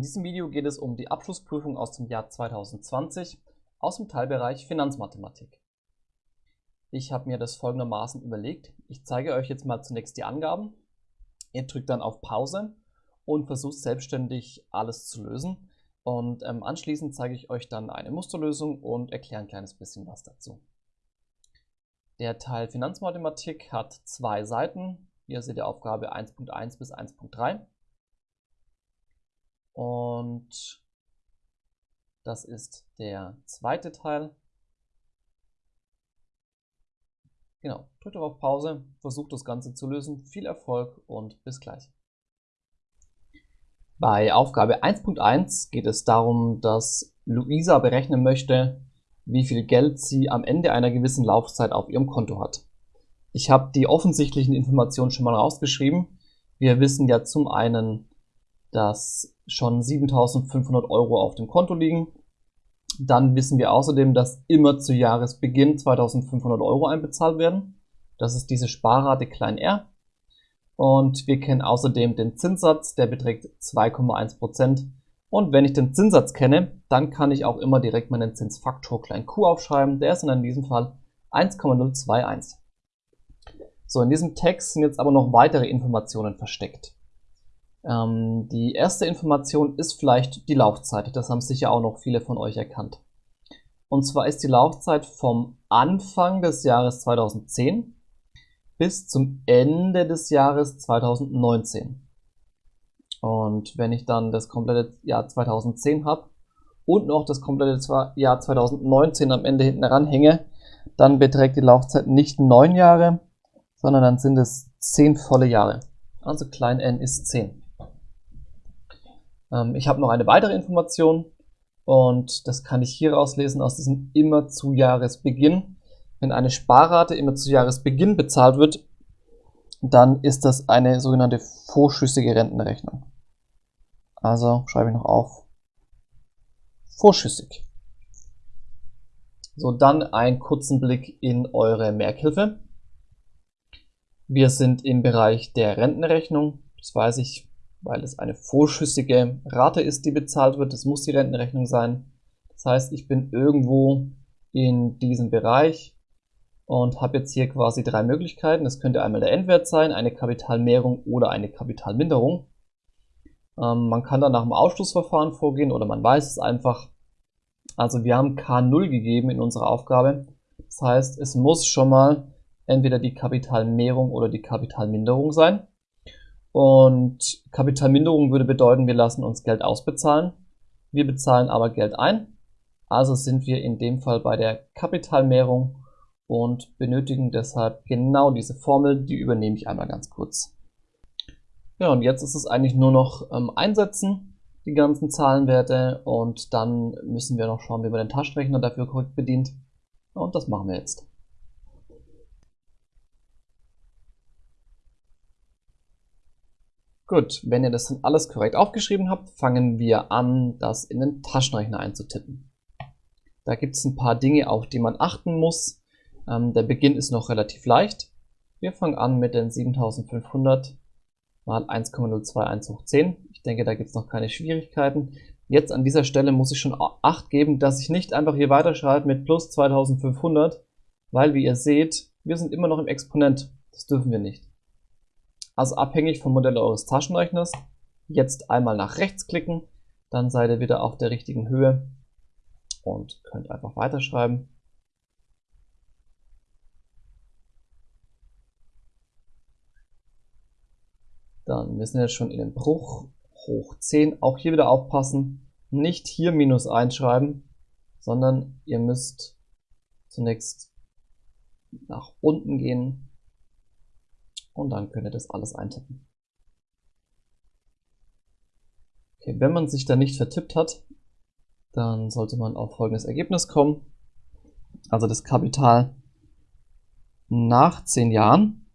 In diesem Video geht es um die Abschlussprüfung aus dem Jahr 2020 aus dem Teilbereich Finanzmathematik. Ich habe mir das folgendermaßen überlegt. Ich zeige euch jetzt mal zunächst die Angaben. Ihr drückt dann auf Pause und versucht selbstständig alles zu lösen. Und ähm, anschließend zeige ich euch dann eine Musterlösung und erkläre ein kleines bisschen was dazu. Der Teil Finanzmathematik hat zwei Seiten. Hier seht ihr Aufgabe 1.1 bis 1.3. Und das ist der zweite Teil. Genau, drückt auf Pause, versucht das Ganze zu lösen. Viel Erfolg und bis gleich. Bei Aufgabe 1.1 geht es darum, dass Luisa berechnen möchte, wie viel Geld sie am Ende einer gewissen Laufzeit auf ihrem Konto hat. Ich habe die offensichtlichen Informationen schon mal rausgeschrieben. Wir wissen ja zum einen, dass schon 7500 Euro auf dem Konto liegen. Dann wissen wir außerdem, dass immer zu Jahresbeginn 2500 Euro einbezahlt werden. Das ist diese Sparrate klein r. Und wir kennen außerdem den Zinssatz, der beträgt 2,1%. Und wenn ich den Zinssatz kenne, dann kann ich auch immer direkt meinen Zinsfaktor klein q aufschreiben. Der ist in diesem Fall 1,021. So, in diesem Text sind jetzt aber noch weitere Informationen versteckt. Ähm, die erste Information ist vielleicht die Laufzeit. Das haben sicher auch noch viele von euch erkannt. Und zwar ist die Laufzeit vom Anfang des Jahres 2010 bis zum Ende des Jahres 2019. Und wenn ich dann das komplette Jahr 2010 habe und noch das komplette Jahr 2019 am Ende hinten ranhänge, dann beträgt die Laufzeit nicht neun Jahre, sondern dann sind es zehn volle Jahre. Also klein n ist 10. Ähm, ich habe noch eine weitere Information und das kann ich hier rauslesen aus diesem immer zu Jahresbeginn. Wenn eine Sparrate immer zu Jahresbeginn bezahlt wird, dann ist das eine sogenannte vorschüssige Rentenrechnung. Also schreibe ich noch auf. Vorschüssig. So, dann einen kurzen Blick in eure Merkhilfe. Wir sind im Bereich der Rentenrechnung. Das weiß ich, weil es eine vorschüssige Rate ist, die bezahlt wird. Das muss die Rentenrechnung sein. Das heißt, ich bin irgendwo in diesem Bereich und habe jetzt hier quasi drei Möglichkeiten. Das könnte einmal der Endwert sein, eine Kapitalmehrung oder eine Kapitalminderung. Ähm, man kann dann nach dem Ausschlussverfahren vorgehen oder man weiß es einfach. Also wir haben K0 gegeben in unserer Aufgabe. Das heißt, es muss schon mal entweder die Kapitalmehrung oder die Kapitalminderung sein. Und Kapitalminderung würde bedeuten, wir lassen uns Geld ausbezahlen. Wir bezahlen aber Geld ein. Also sind wir in dem Fall bei der Kapitalmehrung und benötigen deshalb genau diese Formel. Die übernehme ich einmal ganz kurz. Ja, und jetzt ist es eigentlich nur noch ähm, einsetzen, die ganzen Zahlenwerte. Und dann müssen wir noch schauen, wie man den Taschenrechner dafür korrekt bedient. Und das machen wir jetzt. Gut, wenn ihr das dann alles korrekt aufgeschrieben habt, fangen wir an, das in den Taschenrechner einzutippen. Da gibt es ein paar Dinge, auf die man achten muss. Ähm, der Beginn ist noch relativ leicht. Wir fangen an mit den 7500 mal 1,021 hoch 10. Ich denke, da gibt es noch keine Schwierigkeiten. Jetzt an dieser Stelle muss ich schon Acht geben, dass ich nicht einfach hier weiterschreibe mit plus 2500, weil wie ihr seht, wir sind immer noch im Exponent. Das dürfen wir nicht. Also abhängig vom Modell eures Taschenrechners. Jetzt einmal nach rechts klicken, dann seid ihr wieder auf der richtigen Höhe und könnt einfach weiterschreiben. Dann wir sind jetzt schon in den Bruch hoch 10. Auch hier wieder aufpassen, nicht hier minus 1 schreiben, sondern ihr müsst zunächst nach unten gehen und dann könnt ihr das alles eintippen. Okay, wenn man sich da nicht vertippt hat, dann sollte man auf folgendes Ergebnis kommen. Also das Kapital nach 10 Jahren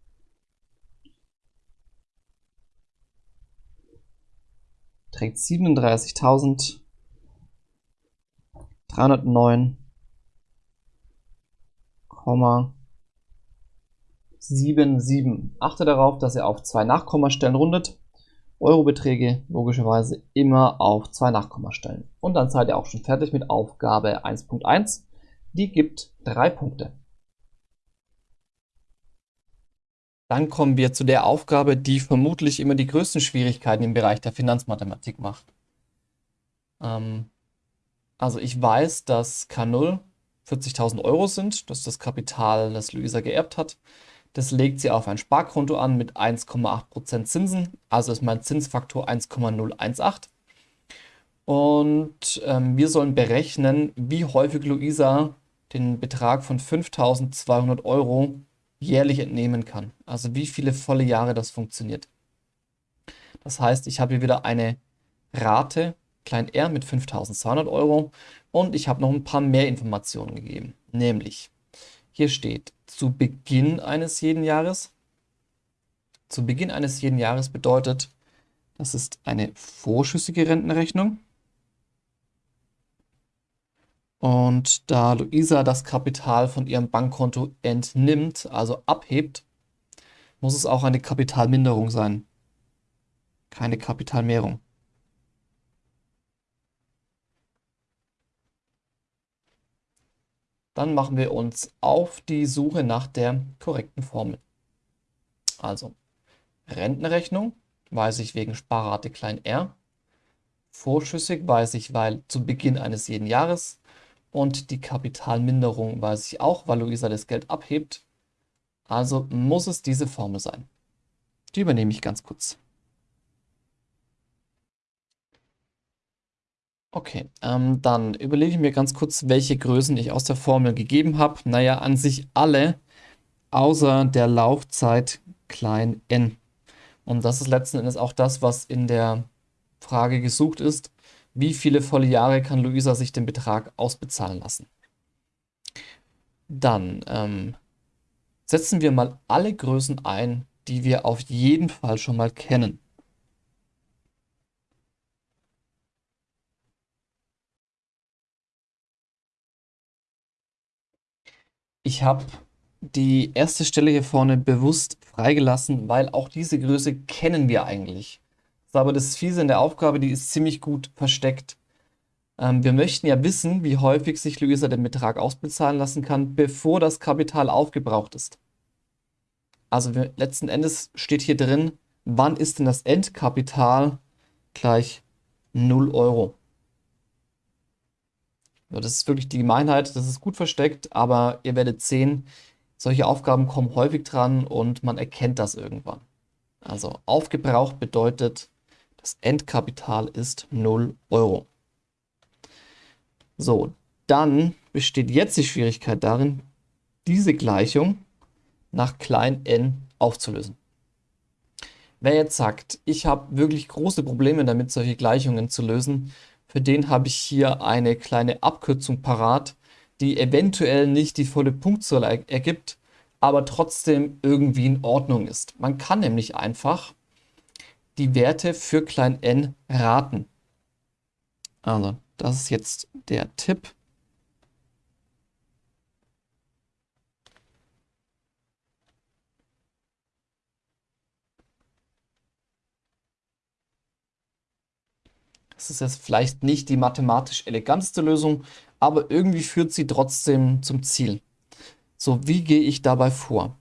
trägt 37.309,5 7, 7. Achte darauf, dass ihr auf zwei Nachkommastellen rundet Eurobeträge logischerweise immer auf zwei Nachkommastellen. Und dann seid ihr auch schon fertig mit Aufgabe 1.1. Die gibt drei Punkte. Dann kommen wir zu der Aufgabe, die vermutlich immer die größten Schwierigkeiten im Bereich der Finanzmathematik macht. Ähm, also ich weiß, dass K0 40.000 Euro sind. Das ist das Kapital, das Luisa geerbt hat. Das legt sie auf ein Sparkonto an mit 1,8% Zinsen. Also ist mein Zinsfaktor 1,018. Und ähm, wir sollen berechnen, wie häufig Luisa den Betrag von 5.200 Euro jährlich entnehmen kann. Also wie viele volle Jahre das funktioniert. Das heißt, ich habe hier wieder eine Rate, klein r mit 5.200 Euro und ich habe noch ein paar mehr Informationen gegeben. Nämlich, hier steht zu Beginn eines jeden Jahres. Zu Beginn eines jeden Jahres bedeutet, das ist eine vorschüssige Rentenrechnung. Und da Luisa das Kapital von ihrem Bankkonto entnimmt, also abhebt, muss es auch eine Kapitalminderung sein. Keine Kapitalmehrung. Dann machen wir uns auf die Suche nach der korrekten Formel. Also Rentenrechnung weiß ich wegen Sparrate klein r. Vorschüssig weiß ich, weil zu Beginn eines jeden Jahres. Und die Kapitalminderung weiß ich auch, weil Luisa das Geld abhebt. Also muss es diese Formel sein. Die übernehme ich ganz kurz. Okay, ähm, dann überlege ich mir ganz kurz, welche Größen ich aus der Formel gegeben habe. Naja, an sich alle, außer der Laufzeit klein n. Und das ist letzten Endes auch das, was in der Frage gesucht ist. Wie viele volle Jahre kann Luisa sich den Betrag ausbezahlen lassen? Dann ähm, setzen wir mal alle Größen ein, die wir auf jeden Fall schon mal kennen. Ich habe die erste Stelle hier vorne bewusst freigelassen, weil auch diese Größe kennen wir eigentlich. Das ist aber das Fiese in der Aufgabe, die ist ziemlich gut versteckt. Ähm, wir möchten ja wissen, wie häufig sich Luisa den Betrag ausbezahlen lassen kann, bevor das Kapital aufgebraucht ist. Also letzten Endes steht hier drin, wann ist denn das Endkapital gleich 0 Euro. Das ist wirklich die Gemeinheit, das ist gut versteckt, aber ihr werdet sehen, solche Aufgaben kommen häufig dran und man erkennt das irgendwann. Also aufgebraucht bedeutet, das Endkapital ist 0 Euro. So, dann besteht jetzt die Schwierigkeit darin, diese Gleichung nach klein n aufzulösen. Wer jetzt sagt, ich habe wirklich große Probleme damit, solche Gleichungen zu lösen, für den habe ich hier eine kleine Abkürzung parat, die eventuell nicht die volle Punktzahl ergibt, aber trotzdem irgendwie in Ordnung ist. Man kann nämlich einfach die Werte für klein n raten. Also, das ist jetzt der Tipp. Das ist jetzt vielleicht nicht die mathematisch eleganteste Lösung, aber irgendwie führt sie trotzdem zum Ziel. So, wie gehe ich dabei vor?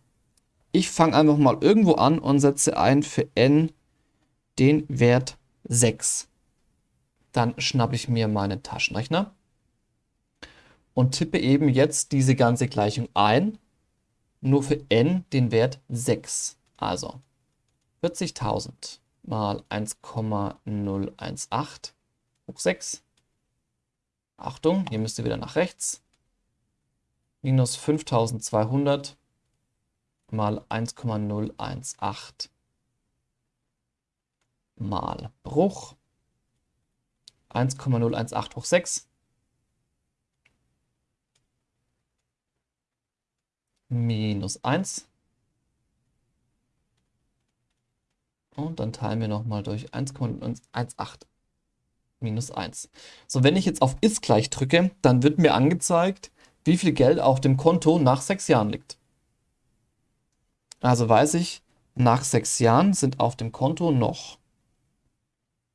Ich fange einfach mal irgendwo an und setze ein für n den Wert 6. Dann schnappe ich mir meinen Taschenrechner und tippe eben jetzt diese ganze Gleichung ein, nur für n den Wert 6. Also 40.000 mal 1,018 hoch 6. Achtung, hier müsst ihr wieder nach rechts. Minus 5200 mal 1,018 mal Bruch. 1,018 hoch 6. Minus 1. Und dann teilen wir nochmal durch 1,18 minus 1. So, wenn ich jetzt auf ist gleich drücke, dann wird mir angezeigt, wie viel Geld auf dem Konto nach sechs Jahren liegt. Also weiß ich, nach sechs Jahren sind auf dem Konto noch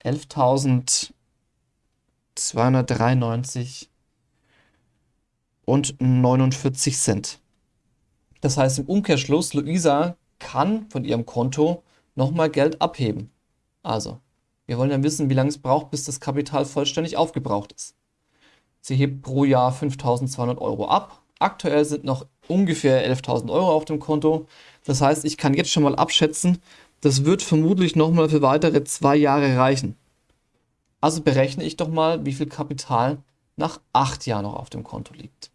11.293 und 49 Cent. Das heißt im Umkehrschluss, Luisa kann von ihrem Konto nochmal Geld abheben. Also, wir wollen ja wissen, wie lange es braucht, bis das Kapital vollständig aufgebraucht ist. Sie hebt pro Jahr 5.200 Euro ab. Aktuell sind noch ungefähr 11.000 Euro auf dem Konto. Das heißt, ich kann jetzt schon mal abschätzen, das wird vermutlich nochmal für weitere zwei Jahre reichen. Also berechne ich doch mal, wie viel Kapital nach acht Jahren noch auf dem Konto liegt.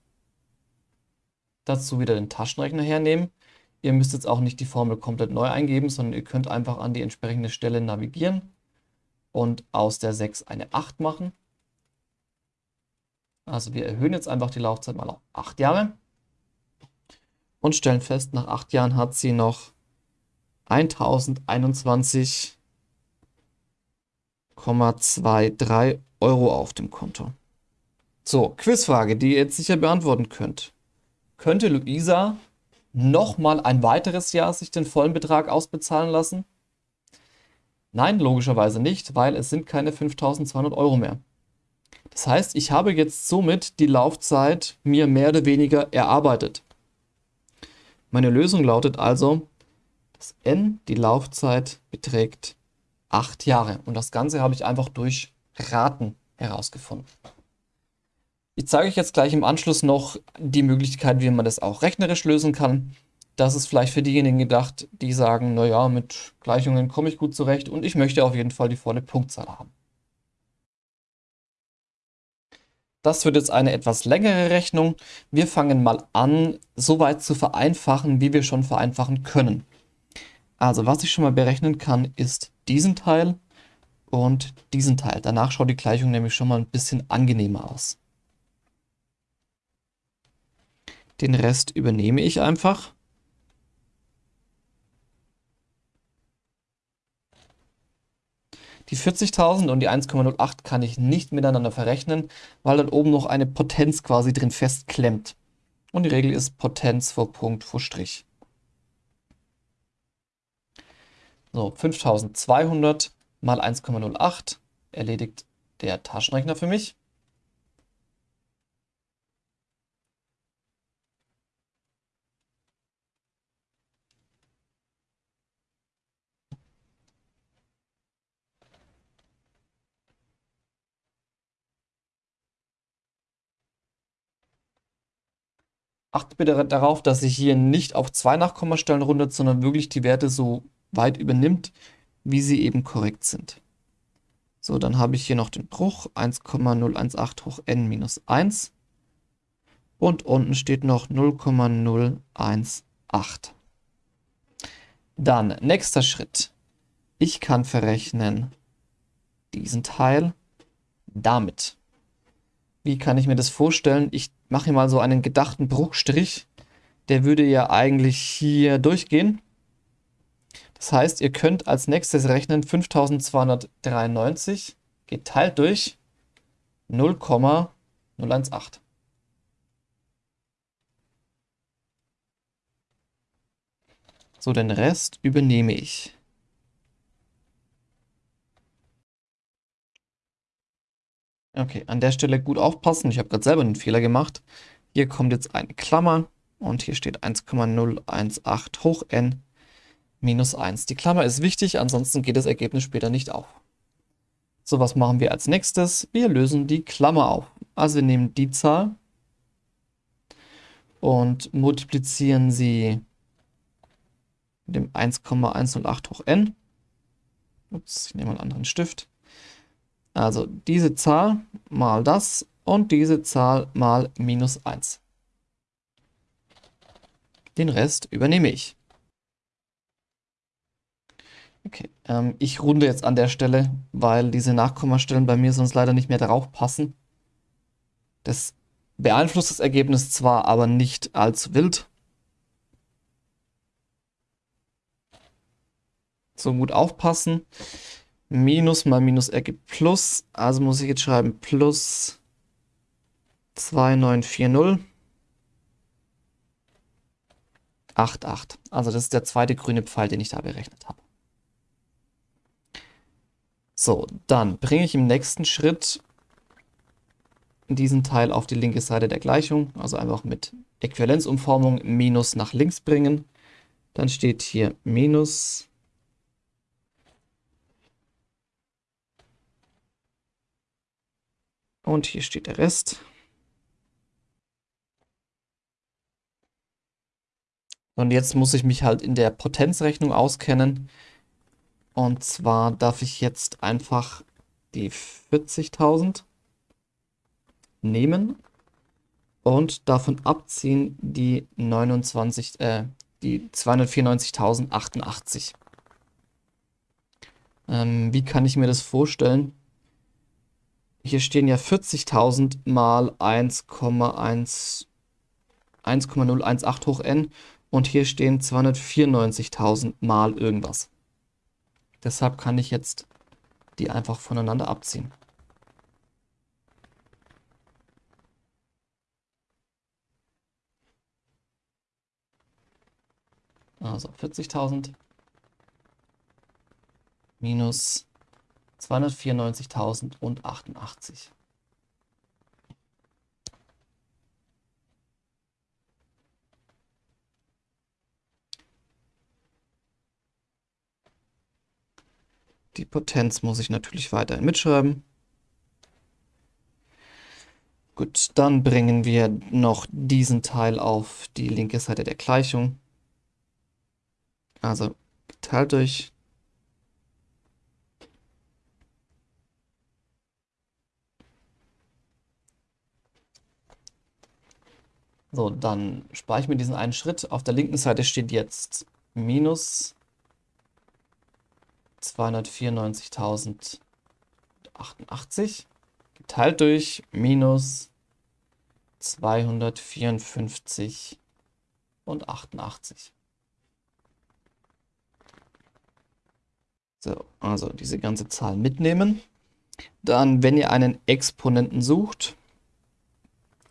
Dazu wieder den Taschenrechner hernehmen. Ihr müsst jetzt auch nicht die Formel komplett neu eingeben, sondern ihr könnt einfach an die entsprechende Stelle navigieren und aus der 6 eine 8 machen. Also wir erhöhen jetzt einfach die Laufzeit mal auf 8 Jahre und stellen fest, nach 8 Jahren hat sie noch 1021,23 Euro auf dem Konto. So, Quizfrage, die ihr jetzt sicher beantworten könnt. Könnte Luisa nochmal ein weiteres Jahr sich den vollen Betrag ausbezahlen lassen? Nein, logischerweise nicht, weil es sind keine 5200 Euro mehr. Das heißt, ich habe jetzt somit die Laufzeit mir mehr oder weniger erarbeitet. Meine Lösung lautet also, dass n, die Laufzeit, beträgt 8 Jahre. Und das Ganze habe ich einfach durch Raten herausgefunden. Ich zeige euch jetzt gleich im Anschluss noch die Möglichkeit, wie man das auch rechnerisch lösen kann. Das ist vielleicht für diejenigen gedacht, die sagen, naja, mit Gleichungen komme ich gut zurecht und ich möchte auf jeden Fall die volle Punktzahl haben. Das wird jetzt eine etwas längere Rechnung. Wir fangen mal an, so weit zu vereinfachen, wie wir schon vereinfachen können. Also was ich schon mal berechnen kann, ist diesen Teil und diesen Teil. Danach schaut die Gleichung nämlich schon mal ein bisschen angenehmer aus. Den Rest übernehme ich einfach. Die 40.000 und die 1,08 kann ich nicht miteinander verrechnen, weil dann oben noch eine Potenz quasi drin festklemmt. Und die Regel ist Potenz vor Punkt vor Strich. So, 5200 mal 1,08 erledigt der Taschenrechner für mich. Achtet bitte darauf, dass sich hier nicht auf zwei Nachkommastellen rundet, sondern wirklich die Werte so weit übernimmt, wie sie eben korrekt sind. So, dann habe ich hier noch den Bruch 1,018 hoch n minus 1 und unten steht noch 0,018. Dann, nächster Schritt. Ich kann verrechnen diesen Teil damit. Wie kann ich mir das vorstellen? Ich mache hier mal so einen gedachten Bruchstrich. Der würde ja eigentlich hier durchgehen. Das heißt, ihr könnt als nächstes rechnen 5293 geteilt durch 0,018. So, den Rest übernehme ich. Okay, an der Stelle gut aufpassen. Ich habe gerade selber einen Fehler gemacht. Hier kommt jetzt eine Klammer und hier steht 1,018 hoch n minus 1. Die Klammer ist wichtig, ansonsten geht das Ergebnis später nicht auf. So, was machen wir als nächstes? Wir lösen die Klammer auf. Also wir nehmen die Zahl und multiplizieren sie mit dem 1,108 hoch n. Ups, ich nehme einen anderen Stift. Also diese Zahl mal das und diese Zahl mal minus 1. Den Rest übernehme ich. Okay, ähm, ich runde jetzt an der Stelle, weil diese Nachkommastellen bei mir sonst leider nicht mehr darauf passen. Das beeinflusst das Ergebnis zwar, aber nicht allzu wild. So gut aufpassen. Minus mal Minus ergibt Plus. Also muss ich jetzt schreiben plus 2940. 88. Also das ist der zweite grüne Pfeil, den ich da berechnet habe. So, dann bringe ich im nächsten Schritt diesen Teil auf die linke Seite der Gleichung, also einfach mit Äquivalenzumformung minus nach links bringen. Dann steht hier minus und hier steht der Rest. Und jetzt muss ich mich halt in der Potenzrechnung auskennen. Und zwar darf ich jetzt einfach die 40.000 nehmen und davon abziehen die 29, äh, die 294.088. Ähm, wie kann ich mir das vorstellen? Hier stehen ja 40.000 mal 1,018 hoch n und hier stehen 294.000 mal irgendwas. Deshalb kann ich jetzt die einfach voneinander abziehen. Also 40.000 minus 294.088. Die Potenz muss ich natürlich weiterhin mitschreiben. Gut, dann bringen wir noch diesen Teil auf die linke Seite der Gleichung. Also geteilt durch So, dann spare ich mir diesen einen Schritt. Auf der linken Seite steht jetzt minus 294.088 geteilt durch minus 254 und 88. So, also diese ganze Zahl mitnehmen. Dann, wenn ihr einen Exponenten sucht,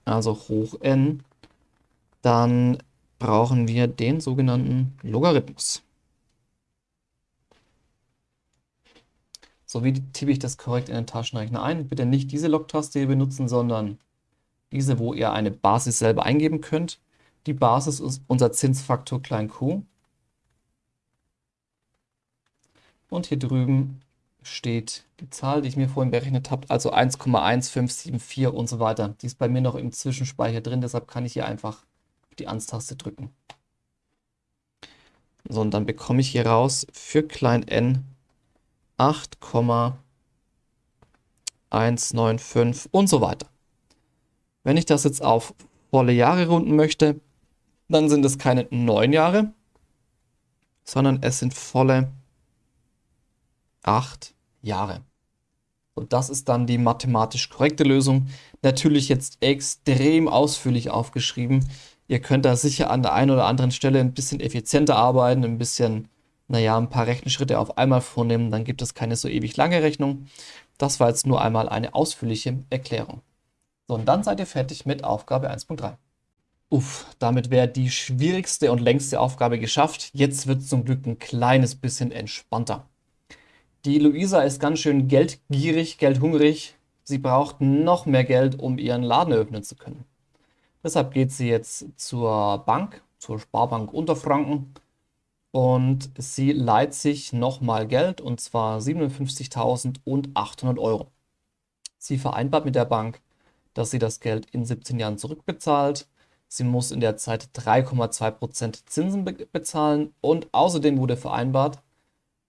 also hoch n, dann brauchen wir den sogenannten Logarithmus. So, wie tippe ich das korrekt in den Taschenrechner ein? Bitte nicht diese Log-Taste hier benutzen, sondern diese, wo ihr eine Basis selber eingeben könnt. Die Basis ist unser Zinsfaktor klein q. Und hier drüben steht die Zahl, die ich mir vorhin berechnet habe, also 1,1574 und so weiter. Die ist bei mir noch im Zwischenspeicher drin, deshalb kann ich hier einfach die Ans-Taste drücken. So, und dann bekomme ich hier raus für klein n 8,195 und so weiter. Wenn ich das jetzt auf volle Jahre runden möchte, dann sind es keine neun Jahre, sondern es sind volle acht Jahre. Und das ist dann die mathematisch korrekte Lösung. Natürlich jetzt extrem ausführlich aufgeschrieben. Ihr könnt da sicher an der einen oder anderen Stelle ein bisschen effizienter arbeiten, ein bisschen naja, ein paar Rechenschritte auf einmal vornehmen, dann gibt es keine so ewig lange Rechnung. Das war jetzt nur einmal eine ausführliche Erklärung. So, und dann seid ihr fertig mit Aufgabe 1.3. Uff, damit wäre die schwierigste und längste Aufgabe geschafft. Jetzt wird es zum Glück ein kleines bisschen entspannter. Die Luisa ist ganz schön geldgierig, geldhungrig. Sie braucht noch mehr Geld, um ihren Laden eröffnen zu können. Deshalb geht sie jetzt zur Bank, zur Sparbank Unterfranken und sie leiht sich nochmal Geld und zwar 57.800 Euro. Sie vereinbart mit der Bank, dass sie das Geld in 17 Jahren zurückbezahlt. Sie muss in der Zeit 3,2% Zinsen be bezahlen und außerdem wurde vereinbart,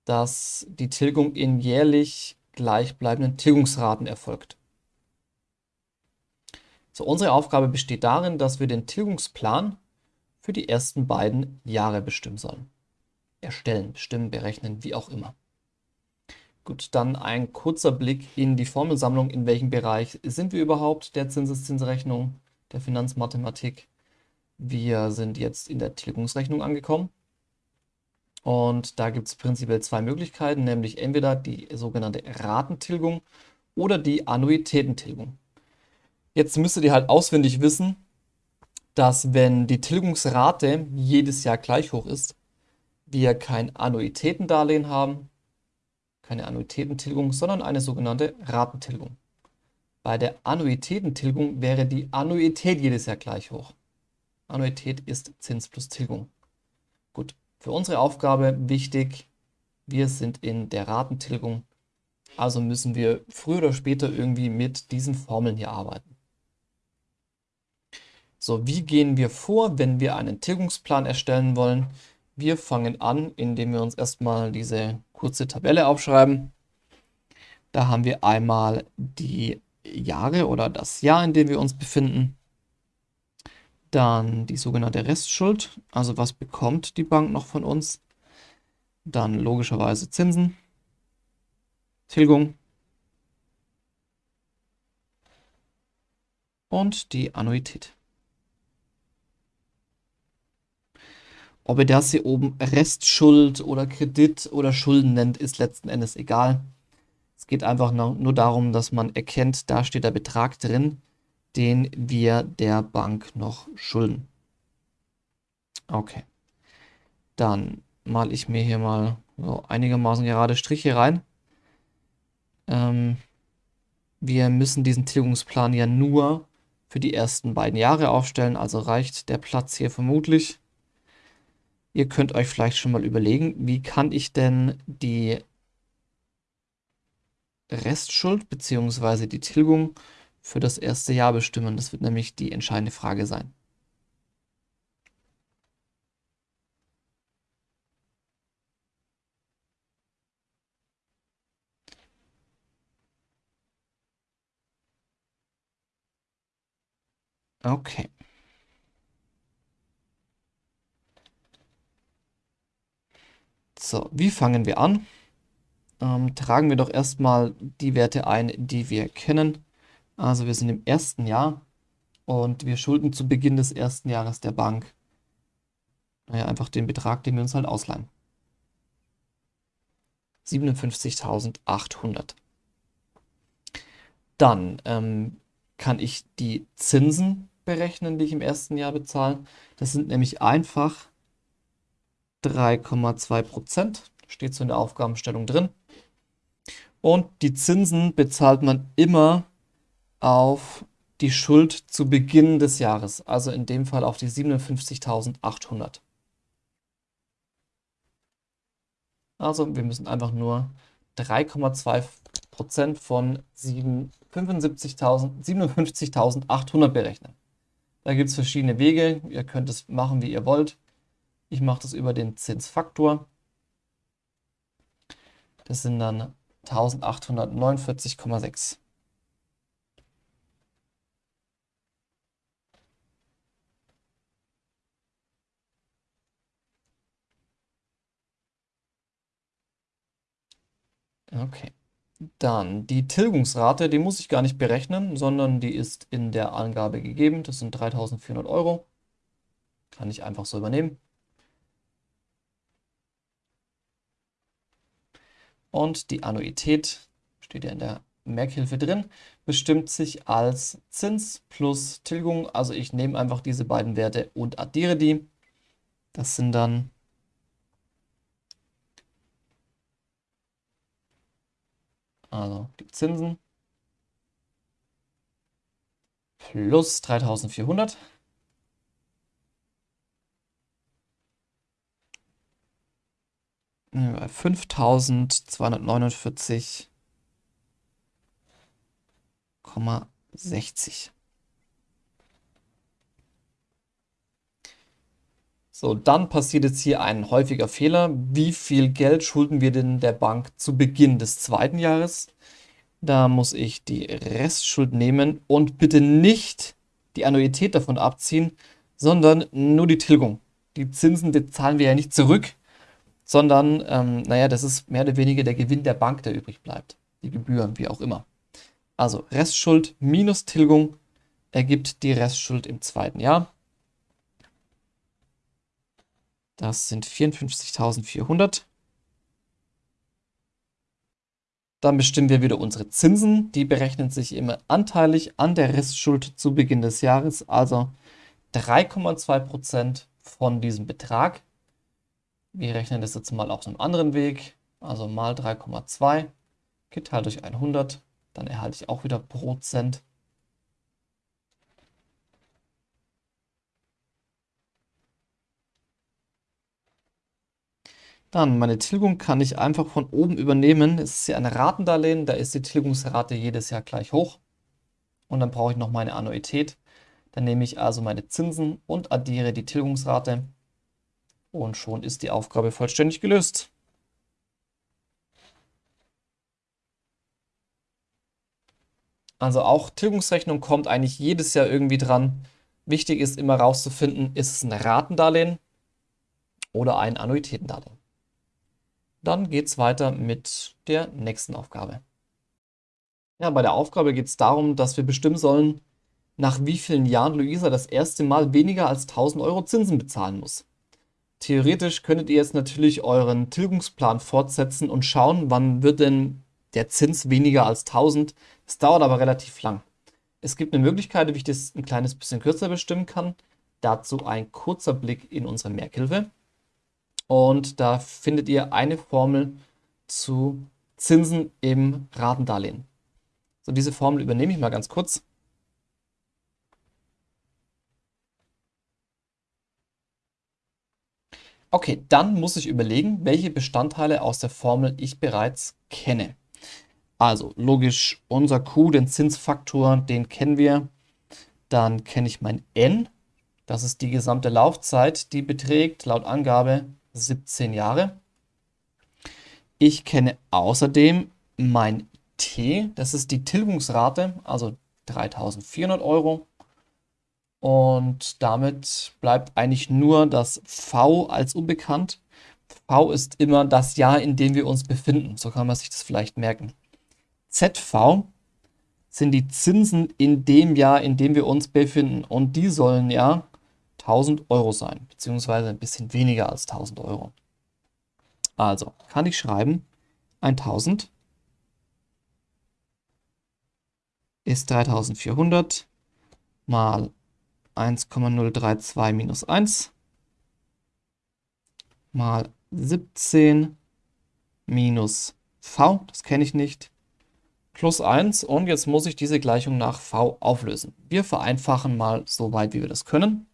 dass die Tilgung in jährlich gleichbleibenden Tilgungsraten erfolgt. So, unsere Aufgabe besteht darin, dass wir den Tilgungsplan für die ersten beiden Jahre bestimmen sollen erstellen, bestimmen, berechnen, wie auch immer. Gut, dann ein kurzer Blick in die Formelsammlung. In welchem Bereich sind wir überhaupt der Zinseszinsrechnung, der Finanzmathematik? Wir sind jetzt in der Tilgungsrechnung angekommen. Und da gibt es prinzipiell zwei Möglichkeiten, nämlich entweder die sogenannte Ratentilgung oder die Annuitätentilgung. Jetzt müsstet ihr halt auswendig wissen, dass wenn die Tilgungsrate jedes Jahr gleich hoch ist, wir kein Annuitätendarlehen haben keine Annuitätentilgung, sondern eine sogenannte Ratentilgung. Bei der Annuitätentilgung wäre die Annuität jedes Jahr gleich hoch. Annuität ist Zins plus Tilgung. Gut, für unsere Aufgabe wichtig, wir sind in der Ratentilgung, also müssen wir früher oder später irgendwie mit diesen Formeln hier arbeiten. So, wie gehen wir vor, wenn wir einen Tilgungsplan erstellen wollen? Wir fangen an, indem wir uns erstmal diese kurze Tabelle aufschreiben. Da haben wir einmal die Jahre oder das Jahr, in dem wir uns befinden. Dann die sogenannte Restschuld, also was bekommt die Bank noch von uns. Dann logischerweise Zinsen, Tilgung und die Annuität. Ob ihr das hier oben Restschuld oder Kredit oder Schulden nennt, ist letzten Endes egal. Es geht einfach nur darum, dass man erkennt, da steht der Betrag drin, den wir der Bank noch schulden. Okay. Dann male ich mir hier mal so einigermaßen gerade Striche rein. Ähm, wir müssen diesen Tilgungsplan ja nur für die ersten beiden Jahre aufstellen, also reicht der Platz hier vermutlich. Ihr könnt euch vielleicht schon mal überlegen, wie kann ich denn die Restschuld bzw. die Tilgung für das erste Jahr bestimmen. Das wird nämlich die entscheidende Frage sein. Okay. So, wie fangen wir an? Ähm, tragen wir doch erstmal die Werte ein, die wir kennen. Also wir sind im ersten Jahr und wir schulden zu Beginn des ersten Jahres der Bank naja, einfach den Betrag, den wir uns halt ausleihen. 57.800. Dann ähm, kann ich die Zinsen berechnen, die ich im ersten Jahr bezahle. Das sind nämlich einfach 3,2 Prozent. Steht so in der Aufgabenstellung drin. Und die Zinsen bezahlt man immer auf die Schuld zu Beginn des Jahres. Also in dem Fall auf die 57.800. Also wir müssen einfach nur 3,2 Prozent von 57.800 berechnen. Da gibt es verschiedene Wege. Ihr könnt es machen, wie ihr wollt. Ich mache das über den Zinsfaktor. Das sind dann 1849,6. Okay. Dann die Tilgungsrate, die muss ich gar nicht berechnen, sondern die ist in der Angabe gegeben. Das sind 3400 Euro. Kann ich einfach so übernehmen. Und die Annuität, steht ja in der Merkhilfe drin, bestimmt sich als Zins plus Tilgung. Also ich nehme einfach diese beiden Werte und addiere die. Das sind dann also die Zinsen plus 3400 5249,60. So, dann passiert jetzt hier ein häufiger Fehler. Wie viel Geld schulden wir denn der Bank zu Beginn des zweiten Jahres? Da muss ich die Restschuld nehmen und bitte nicht die Annuität davon abziehen, sondern nur die Tilgung. Die Zinsen bezahlen wir ja nicht zurück, sondern, ähm, naja, das ist mehr oder weniger der Gewinn der Bank, der übrig bleibt. Die Gebühren, wie auch immer. Also Restschuld minus Tilgung ergibt die Restschuld im zweiten Jahr. Das sind 54.400. Dann bestimmen wir wieder unsere Zinsen. Die berechnen sich immer anteilig an der Restschuld zu Beginn des Jahres, also 3,2% von diesem Betrag. Wir rechnen das jetzt mal auf einem anderen Weg, also mal 3,2 geteilt durch 100, dann erhalte ich auch wieder Prozent. Dann meine Tilgung kann ich einfach von oben übernehmen. Es ist ja ein Ratendarlehen, da ist die Tilgungsrate jedes Jahr gleich hoch. Und dann brauche ich noch meine Annuität. Dann nehme ich also meine Zinsen und addiere die Tilgungsrate. Und schon ist die Aufgabe vollständig gelöst. Also auch Tilgungsrechnung kommt eigentlich jedes Jahr irgendwie dran. Wichtig ist immer rauszufinden, ist es ein Ratendarlehen oder ein Annuitätendarlehen. Dann geht es weiter mit der nächsten Aufgabe. Ja, bei der Aufgabe geht es darum, dass wir bestimmen sollen, nach wie vielen Jahren Luisa das erste Mal weniger als 1000 Euro Zinsen bezahlen muss. Theoretisch könntet ihr jetzt natürlich euren Tilgungsplan fortsetzen und schauen, wann wird denn der Zins weniger als 1000. Es dauert aber relativ lang. Es gibt eine Möglichkeit, wie ich das ein kleines bisschen kürzer bestimmen kann. Dazu ein kurzer Blick in unsere Merkhilfe. Und da findet ihr eine Formel zu Zinsen im Ratendarlehen. So, diese Formel übernehme ich mal ganz kurz. Okay, dann muss ich überlegen, welche Bestandteile aus der Formel ich bereits kenne. Also logisch, unser Q, den Zinsfaktor, den kennen wir. Dann kenne ich mein N, das ist die gesamte Laufzeit, die beträgt laut Angabe 17 Jahre. Ich kenne außerdem mein T, das ist die Tilgungsrate, also 3400 Euro. Und damit bleibt eigentlich nur das V als unbekannt. V ist immer das Jahr, in dem wir uns befinden. So kann man sich das vielleicht merken. ZV sind die Zinsen in dem Jahr, in dem wir uns befinden. Und die sollen ja 1000 Euro sein, beziehungsweise ein bisschen weniger als 1000 Euro. Also kann ich schreiben, 1000 ist 3400 mal 1,032 minus 1 mal 17 minus v, das kenne ich nicht, plus 1 und jetzt muss ich diese Gleichung nach v auflösen. Wir vereinfachen mal so weit, wie wir das können.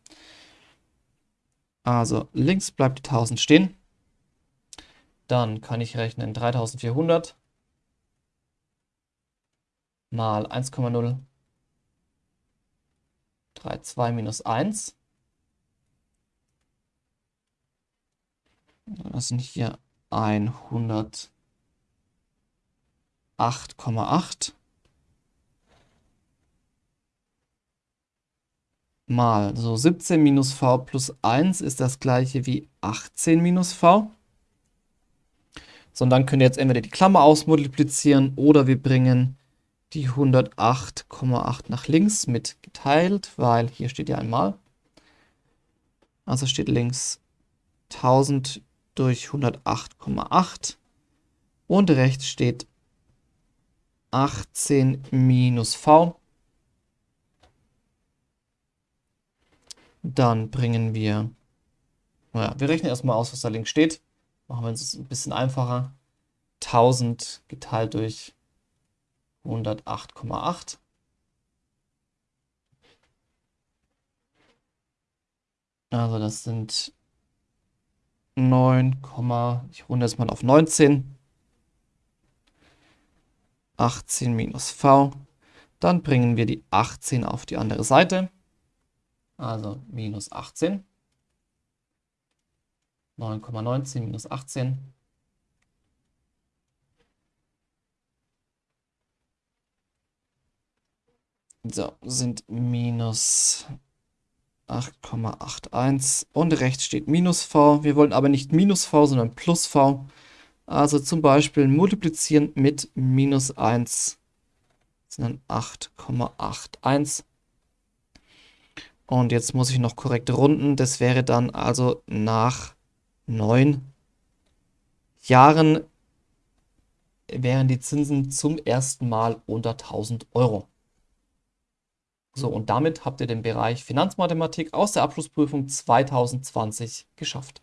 Also links bleibt die 1000 stehen. Dann kann ich rechnen 3400 mal 1,032 minus 1. Das sind hier 108,8. mal. So 17 minus v plus 1 ist das gleiche wie 18 minus v. So, und dann könnt ihr jetzt entweder die Klammer ausmultiplizieren oder wir bringen die 108,8 nach links mit geteilt, weil hier steht ja einmal. Also steht links 1000 durch 108,8 und rechts steht 18 minus v Dann bringen wir, naja, wir rechnen erstmal aus, was da links steht. Machen wir es ein bisschen einfacher. 1000 geteilt durch 108,8. Also das sind 9, ich runde jetzt mal auf 19. 18 minus v. Dann bringen wir die 18 auf die andere Seite. Also minus 18. 9,19 minus 18. So, sind minus 8,81 und rechts steht minus v. Wir wollen aber nicht minus v, sondern plus v. Also zum Beispiel multiplizieren mit minus 1 sind dann 8,81. Und jetzt muss ich noch korrekt runden. Das wäre dann also nach neun Jahren wären die Zinsen zum ersten Mal unter 1000 Euro. So, und damit habt ihr den Bereich Finanzmathematik aus der Abschlussprüfung 2020 geschafft.